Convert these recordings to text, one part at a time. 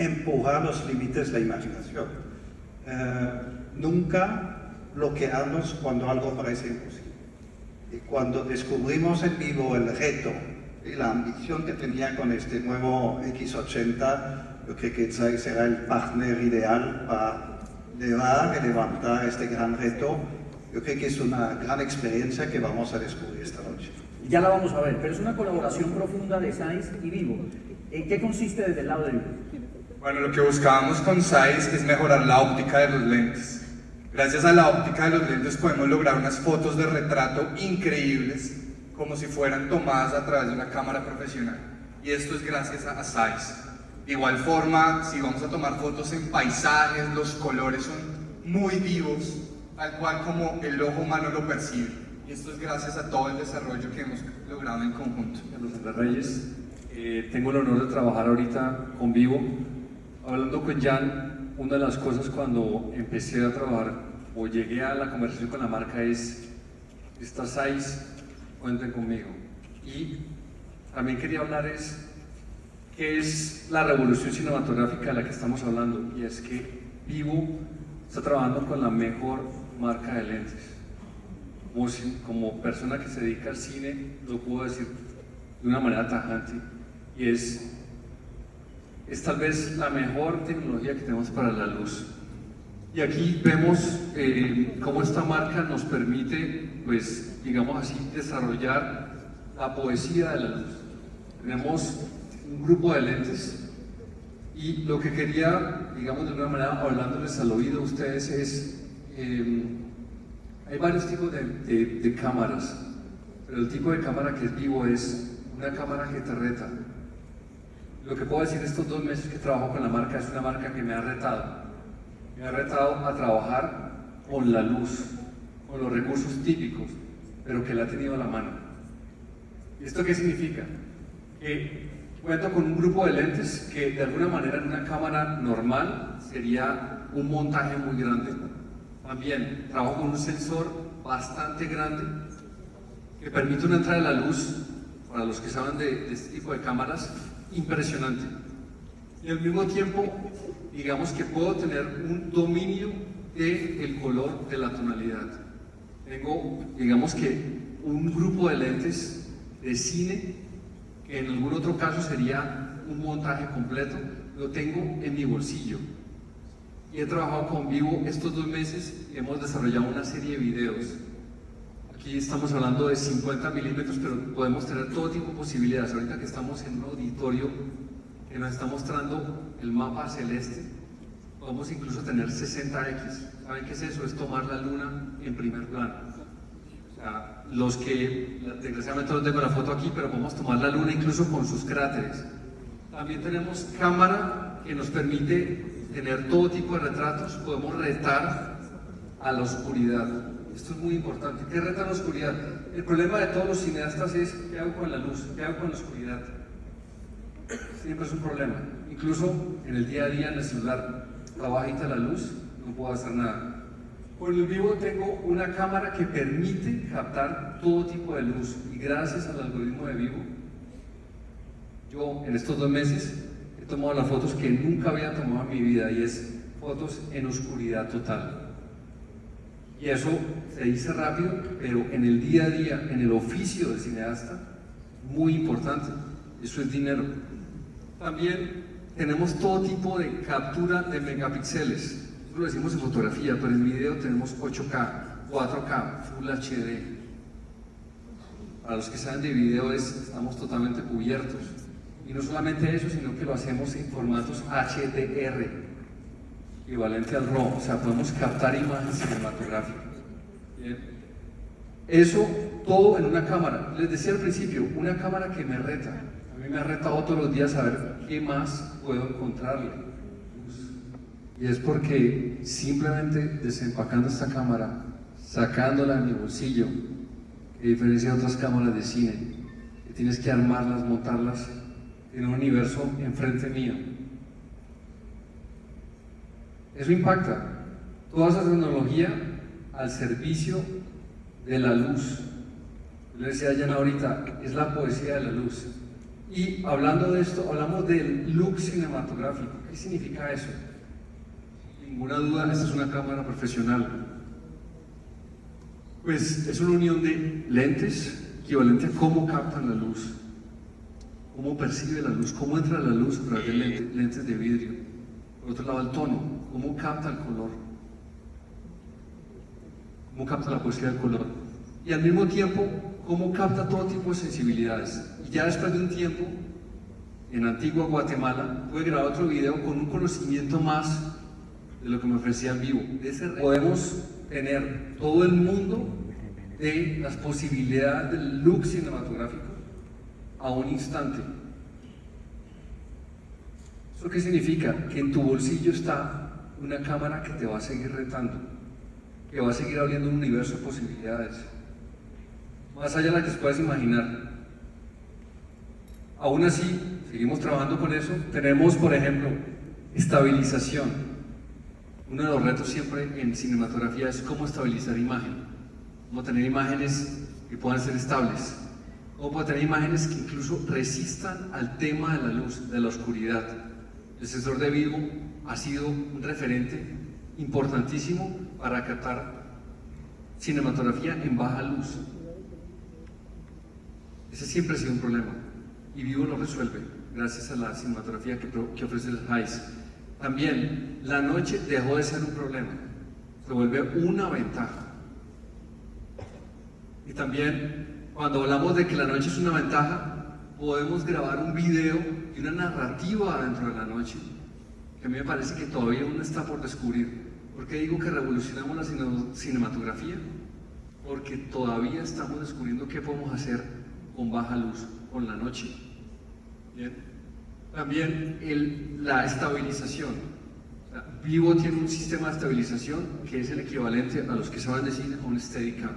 empujar los límites de la imaginación. Eh, nunca bloquearnos cuando algo parece imposible. Y cuando descubrimos en vivo el reto y la ambición que tenía con este nuevo X80, yo creo que Zai será el partner ideal para llevar y levantar este gran reto. Yo creo que es una gran experiencia que vamos a descubrir esta noche. Ya la vamos a ver, pero es una colaboración profunda de Zeiss y Vivo. ¿En qué consiste desde el lado de Vivo? Bueno, lo que buscábamos con Zeiss es mejorar la óptica de los lentes. Gracias a la óptica de los lentes podemos lograr unas fotos de retrato increíbles, como si fueran tomadas a través de una cámara profesional. Y esto es gracias a Zeiss. De igual forma, si vamos a tomar fotos en paisajes, los colores son muy vivos, tal cual como el ojo humano lo percibe. Y esto es gracias a todo el desarrollo que hemos logrado en conjunto. Carlos Reyes, eh, tengo el honor de trabajar ahorita con Vivo. Hablando con Jan, una de las cosas cuando empecé a trabajar o llegué a la conversación con la marca es, estas seis, cuenten conmigo. Y también quería hablar es, ¿qué es la revolución cinematográfica de la que estamos hablando? Y es que Vivo está trabajando con la mejor marca de lentes. Como, como persona que se dedica al cine, lo puedo decir de una manera tajante, y es es tal vez la mejor tecnología que tenemos para la luz. Y aquí vemos eh, cómo esta marca nos permite, pues, digamos así, desarrollar la poesía de la luz. Tenemos un grupo de lentes y lo que quería, digamos de una manera, hablándoles al oído a ustedes es, eh, hay varios tipos de, de cámaras, pero el tipo de cámara que es vivo es una cámara que te reta, lo que puedo decir estos dos meses que trabajo con la marca es una marca que me ha retado. Me ha retado a trabajar con la luz, con los recursos típicos, pero que la ha tenido a la mano. ¿Y esto qué significa? Que cuento con un grupo de lentes que de alguna manera en una cámara normal sería un montaje muy grande. También trabajo con un sensor bastante grande que permite una entrada de la luz, para los que saben de, de este tipo de cámaras, impresionante. Y al mismo tiempo, digamos que puedo tener un dominio del el color de la tonalidad. Tengo, digamos que, un grupo de lentes de cine, que en algún otro caso sería un montaje completo, lo tengo en mi bolsillo. Y he trabajado con Vivo estos dos meses hemos desarrollado una serie de videos Aquí estamos hablando de 50 milímetros, pero podemos tener todo tipo de posibilidades. Ahorita que estamos en un auditorio que nos está mostrando el mapa celeste, podemos incluso tener 60X. ¿Saben qué es eso? Es tomar la luna en primer plano. O sea, los que, desgraciadamente no tengo la foto aquí, pero podemos tomar la luna incluso con sus cráteres. También tenemos cámara que nos permite tener todo tipo de retratos, podemos retar a la oscuridad. Esto es muy importante. ¿Qué reta la oscuridad? El problema de todos los cineastas es ¿qué hago con la luz? ¿Qué hago con la oscuridad? Siempre es un problema. Incluso en el día a día en el celular, bajita la luz, no puedo hacer nada. Con el vivo tengo una cámara que permite captar todo tipo de luz y gracias al algoritmo de vivo, yo en estos dos meses he tomado las fotos que nunca había tomado en mi vida y es fotos en oscuridad total. Y eso se dice rápido, pero en el día a día, en el oficio de cineasta, muy importante. Eso es dinero. También tenemos todo tipo de captura de megapíxeles. Lo decimos en fotografía, pero en video tenemos 8K, 4K, Full HD. Para los que saben de video estamos totalmente cubiertos. Y no solamente eso, sino que lo hacemos en formatos HDR, equivalente al RAW, o sea, podemos captar imágenes cinematográficas. Eso todo en una cámara. Les decía al principio, una cámara que me reta. A mí me ha retado todos los días a ver qué más puedo encontrarle. Y es porque simplemente desempacando esta cámara, sacándola de mi bolsillo, a diferencia de otras cámaras de cine, que tienes que armarlas, montarlas en un universo enfrente mío, eso impacta. Toda esa tecnología al servicio de la luz. Le decía a ahorita, es la poesía de la luz. Y hablando de esto, hablamos del look cinematográfico. ¿Qué significa eso? Ninguna duda, esta es una cámara profesional. Pues es una unión de lentes equivalente a cómo captan la luz, cómo percibe la luz, cómo entra la luz a través de lentes, lentes de vidrio. Por otro lado, el tono, cómo capta el color, cómo capta la poesía del color. Y al mismo tiempo, cómo capta todo tipo de sensibilidades. Y ya después de un tiempo, en Antigua Guatemala, pude grabar otro video con un conocimiento más de lo que me ofrecía en vivo. Podemos tener todo el mundo de las posibilidades del look cinematográfico a un instante. ¿Eso qué significa? Que en tu bolsillo está una cámara que te va a seguir retando, que va a seguir abriendo un universo de posibilidades, más allá de las que puedes imaginar. Aún así, seguimos trabajando con eso. Tenemos, por ejemplo, estabilización. Uno de los retos siempre en cinematografía es cómo estabilizar imagen, cómo tener imágenes que puedan ser estables, cómo poder tener imágenes que incluso resistan al tema de la luz, de la oscuridad. El sensor de vivo ha sido un referente importantísimo para captar cinematografía en baja luz. Ese siempre ha sido un problema y Vivo lo resuelve gracias a la cinematografía que, ofrece el HICE. También la noche dejó de ser un problema, se vuelve una ventaja. Y también cuando hablamos de que la noche es una ventaja, podemos grabar un video y una narrativa dentro de la noche, que a mí me parece que todavía uno está por descubrir. ¿Por qué digo que revolucionamos la cinematografía? Porque todavía estamos descubriendo qué podemos hacer con baja luz, con la noche. También la estabilización. Vivo tiene un sistema de estabilización que es el equivalente a los que saben decir a un Steadicam.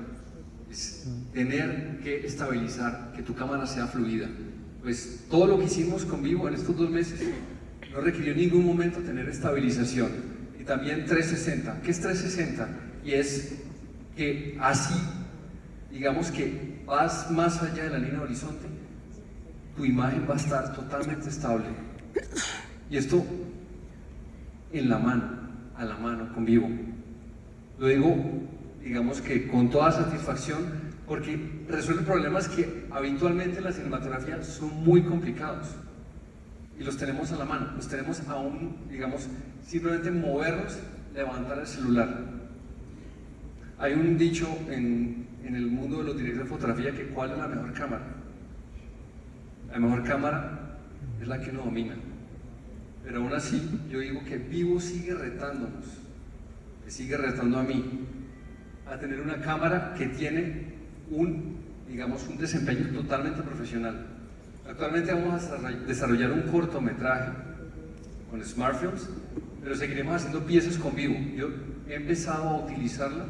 Es tener que estabilizar, que tu cámara sea fluida. Pues todo lo que hicimos con Vivo en estos dos meses no requirió en ningún momento tener estabilización. Y también 360. ¿Qué es 360? Y es que así, digamos que vas más allá de la línea horizonte tu imagen va a estar totalmente estable. Y esto en la mano, a la mano, con vivo. Lo digo, digamos que con toda satisfacción, porque resuelve problemas que habitualmente en la cinematografía son muy complicados. Y los tenemos a la mano, los tenemos aún, digamos, simplemente movernos, levantar el celular. Hay un dicho en, en el mundo de los directores de fotografía que cuál es la mejor cámara la mejor cámara es la que uno domina. Pero aún así, yo digo que Vivo sigue retándonos, me sigue retando a mí, a tener una cámara que tiene un, digamos, un desempeño totalmente profesional. Actualmente vamos a desarrollar un cortometraje con smartphones, pero seguiremos haciendo piezas con Vivo. Yo he empezado a utilizarla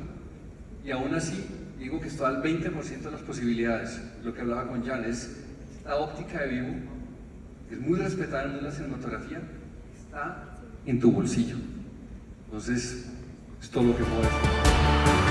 y aún así digo que está al 20% de las posibilidades. Lo que hablaba con Jan es la óptica de vivo, es muy respetada en la cinematografía, está en tu bolsillo. Entonces, es todo lo que puedo decir.